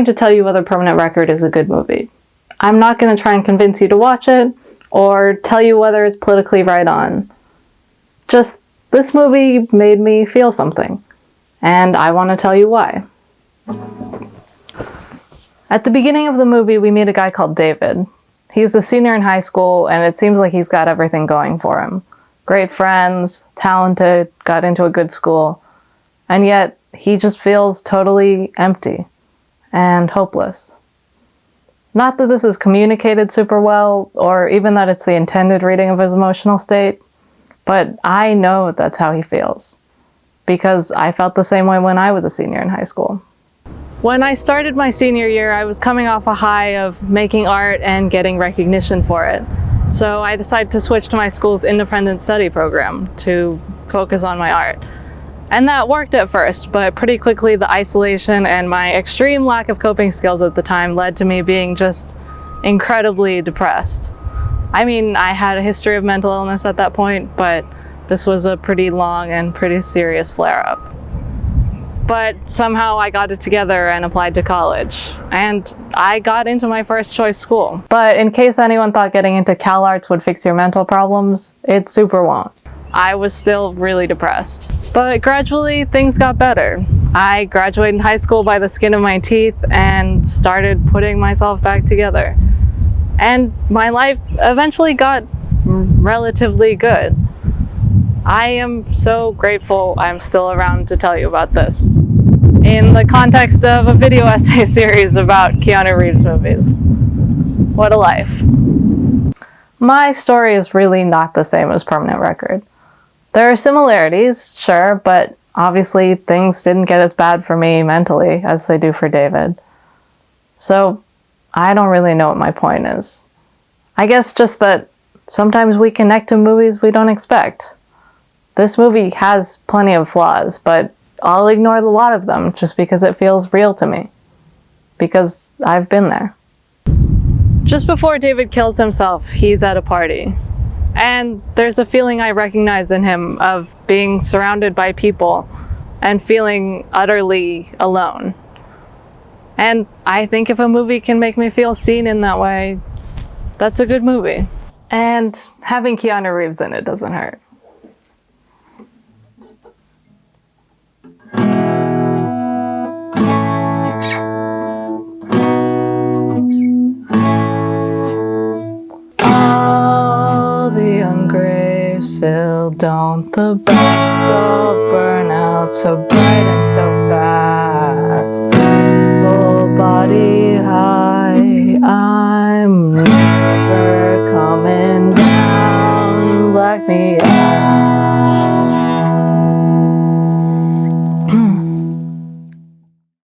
going to tell you whether Permanent Record is a good movie. I'm not going to try and convince you to watch it or tell you whether it's politically right on. Just, this movie made me feel something, and I want to tell you why. At the beginning of the movie, we meet a guy called David. He's a senior in high school, and it seems like he's got everything going for him. Great friends, talented, got into a good school, and yet he just feels totally empty and hopeless. Not that this is communicated super well, or even that it's the intended reading of his emotional state, but I know that's how he feels. Because I felt the same way when I was a senior in high school. When I started my senior year, I was coming off a high of making art and getting recognition for it. So I decided to switch to my school's independent study program to focus on my art. And that worked at first, but pretty quickly the isolation and my extreme lack of coping skills at the time led to me being just incredibly depressed. I mean, I had a history of mental illness at that point, but this was a pretty long and pretty serious flare-up. But somehow I got it together and applied to college. And I got into my first choice school. But in case anyone thought getting into CalArts would fix your mental problems, it super won't. I was still really depressed. But gradually things got better. I graduated high school by the skin of my teeth and started putting myself back together. And my life eventually got relatively good. I am so grateful I'm still around to tell you about this in the context of a video essay series about Keanu Reeves movies. What a life. My story is really not the same as Permanent Record. There are similarities, sure, but obviously things didn't get as bad for me mentally as they do for David. So I don't really know what my point is. I guess just that sometimes we connect to movies we don't expect. This movie has plenty of flaws, but I'll ignore a lot of them just because it feels real to me. Because I've been there. Just before David kills himself, he's at a party. And there's a feeling I recognize in him of being surrounded by people and feeling utterly alone. And I think if a movie can make me feel seen in that way, that's a good movie. And having Keanu Reeves in it doesn't hurt. don't. The best of burn out so bright and so fast. Full body high I'm never coming down. Black me out